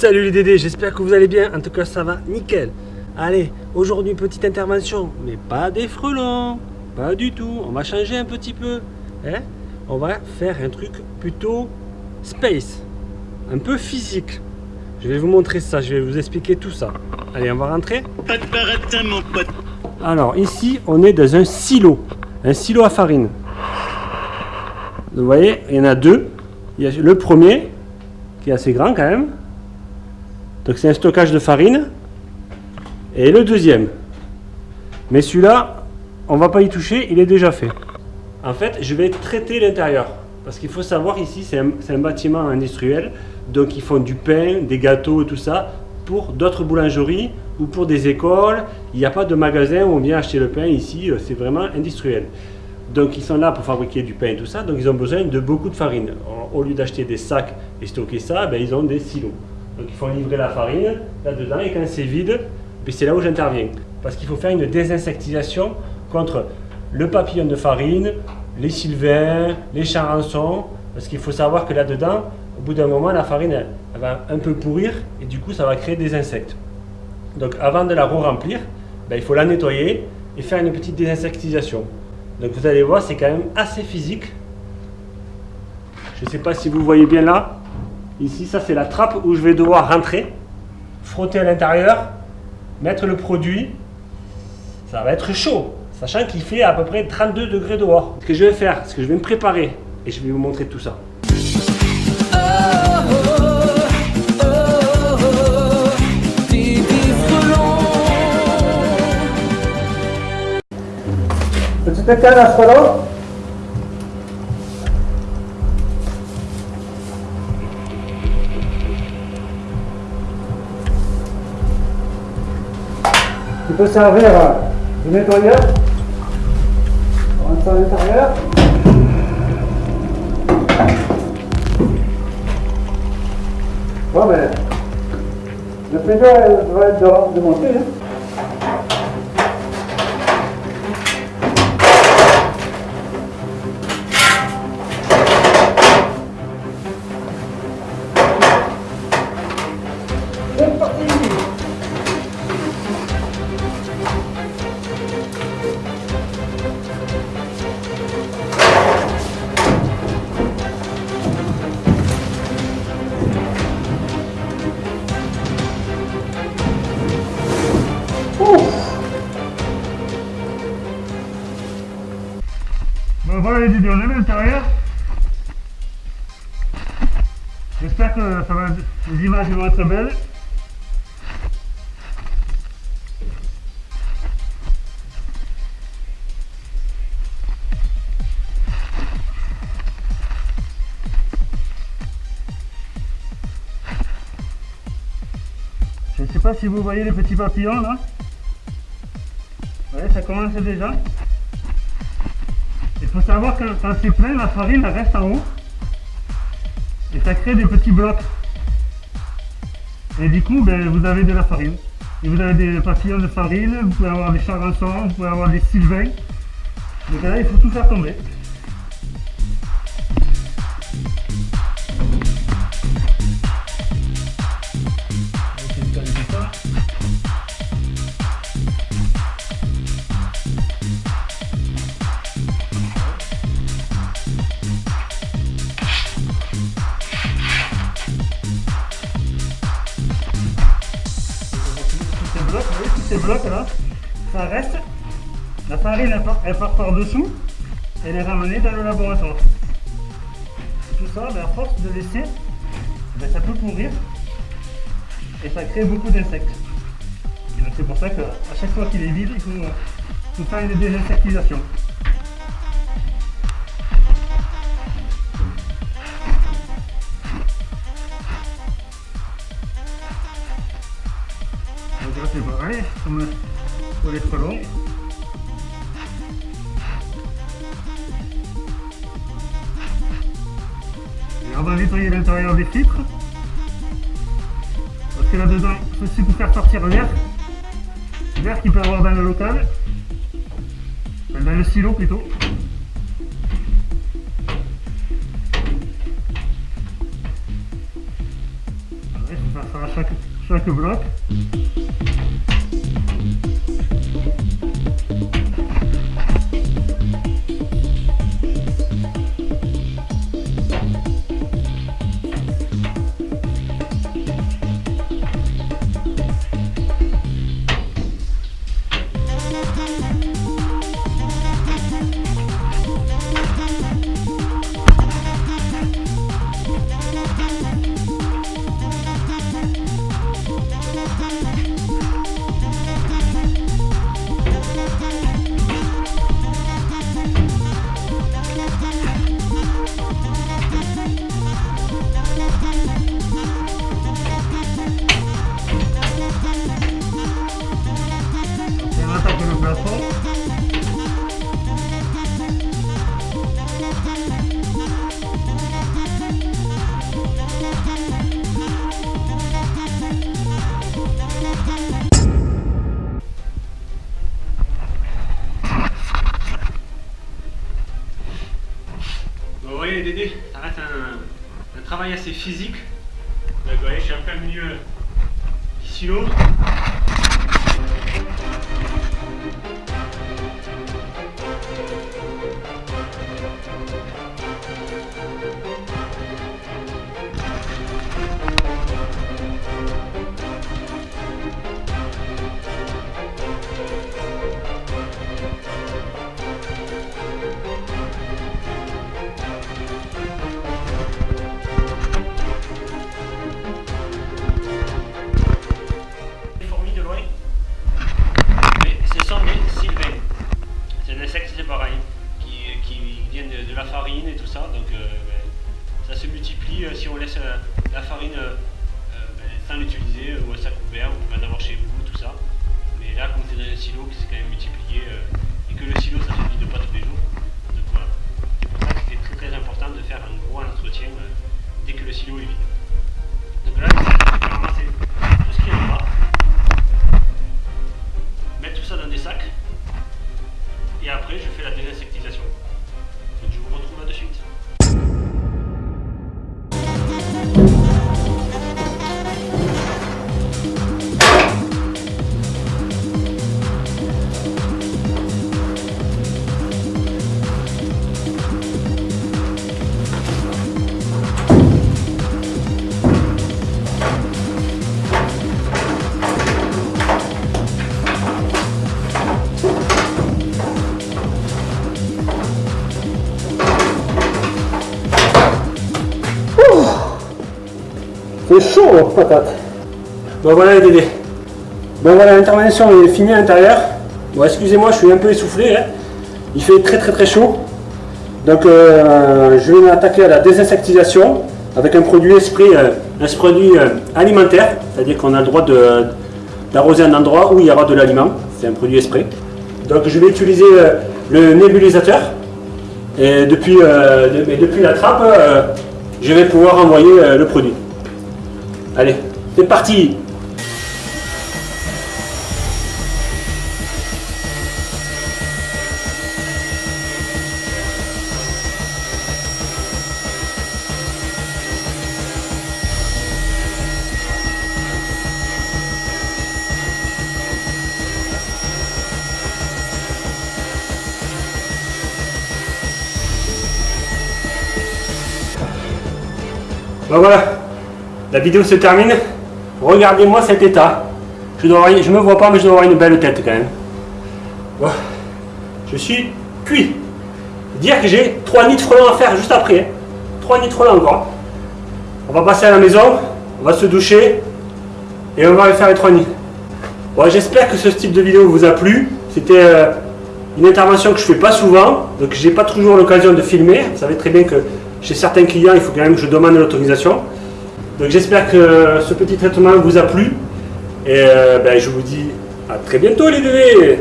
Salut les Dédés, j'espère que vous allez bien. En tout cas, ça va nickel. Allez, aujourd'hui, petite intervention, mais pas des frelons. Pas du tout. On va changer un petit peu. Hein on va faire un truc plutôt space. Un peu physique. Je vais vous montrer ça, je vais vous expliquer tout ça. Allez, on va rentrer Pas de baratin, mon pote. Alors, ici, on est dans un silo. Un silo à farine. Vous voyez, il y en a deux. Il y a le premier, qui est assez grand quand même. Donc c'est un stockage de farine. Et le deuxième. Mais celui-là, on va pas y toucher, il est déjà fait. En fait, je vais traiter l'intérieur. Parce qu'il faut savoir ici, c'est un, bâtiment industriel. Donc ils font du pain, des gâteaux tout ça pour d'autres boulangeries ou pour des écoles. Il n'y a pas de magasin où on vient acheter le pain ici, euh, c'est vraiment industriel. Donc ils sont là pour fabriquer du pain et tout ça, donc ils ont besoin de beaucoup de farine. Au lieu d'acheter des sacs et stocker ça, ben, ils ont des silos. Donc ils font livrer la farine là-dedans et quand c'est vide, ben, c'est là où j'interviens. Parce qu'il faut faire une désinsectisation contre le papillon de farine, les sylvains, les charançons. Parce qu'il faut savoir que là-dedans, au bout d'un moment, la farine va un peu pourrir et du coup ça va créer des insectes. Donc avant de la re-remplir, ben, il faut la nettoyer et faire une petite désinsectisation. Donc vous allez voir, c'est quand même assez physique. Je ne sais pas si vous voyez bien là. Ici, ça c'est la trappe où je vais devoir rentrer, frotter à l'intérieur, mettre le produit. Ça va être chaud, sachant qu'il fait à peu près 32 degrés dehors. Ce que je vais faire, c'est que je vais me préparer et je vais vous montrer tout ça. Petit à frelon. Peut servir de nettoyeur. On rentre à l'intérieur. Bon ben, le pédale va être démonté. Hein. Voilà les vidéos, à l'intérieur. J'espère que les images vont être belles. Je ne sais pas si vous voyez les petits papillons là. Ouais, ça commence déjà. Il faut savoir que quand c'est plein, la farine elle reste en haut. Et ça crée des petits blocs. Et du coup, ben, vous avez de la farine. Et vous avez des papillons de farine, vous pouvez avoir des charançons, vous pouvez avoir des sylvains. Donc là, il faut tout faire tomber. Vous voyez, tous ces blocs là, ça reste, la farine elle part, par dessous, elle est ramenée dans le laboratoire. Et tout ça, à force de laisser, ben, ça peut pourrir et ça crée beaucoup d'insectes. C'est pour ça qu'à chaque fois qu'il est vide, il faut faire une désinsectisation. Pour les frelons. Et on va nettoyer l'intérieur des filtres. Parce que là-dedans, ceci pour faire sortir l'air. L'air qu'il peut avoir dans le local. Dans le silo plutôt. ça fera chaque, chaque bloc. Thank you. Travail assez physique. Donc, vous voyez, je suis en plein milieu du silo. Euh, la farine C'est chaud, patate. Bon voilà les Dédés. Bon voilà, l'intervention est finie à l'intérieur. Bon excusez-moi, je suis un peu essoufflé. hein. Il fait très très très chaud. Donc euh, je vais m'attaquer à la désinsectisation avec un produit esprit, euh, un produit euh, alimentaire, c'est-à-dire qu'on a le droit d'arroser un endroit où il y aura de l'aliment. C'est un produit esprit. Donc je vais utiliser le nébulisateur. Et depuis, depuis la trappe, je vais pouvoir envoyer le produit. Allez, c'est parti. Voilà, la vidéo se termine. Regardez-moi cet état. Je je me vois pas, mais je dois avoir une belle tête quand même. Je suis cuit. Dire que j'ai 3 nids de frelons à faire juste après. 3 nids de frelons encore. On va passer à la maison, on va se doucher et on va aller faire les 3 nids. J'espère que ce type de vidéo vous a plu. C'était euh, une intervention que je fais pas souvent, donc j'ai pas toujours l'occasion de filmer. Vous savez très bien que chez certains clients, il faut quand même que je demande l'autorisation. Donc j'espère que ce petit traitement vous a plu. Et euh, ben, je vous dis à très bientôt les bébés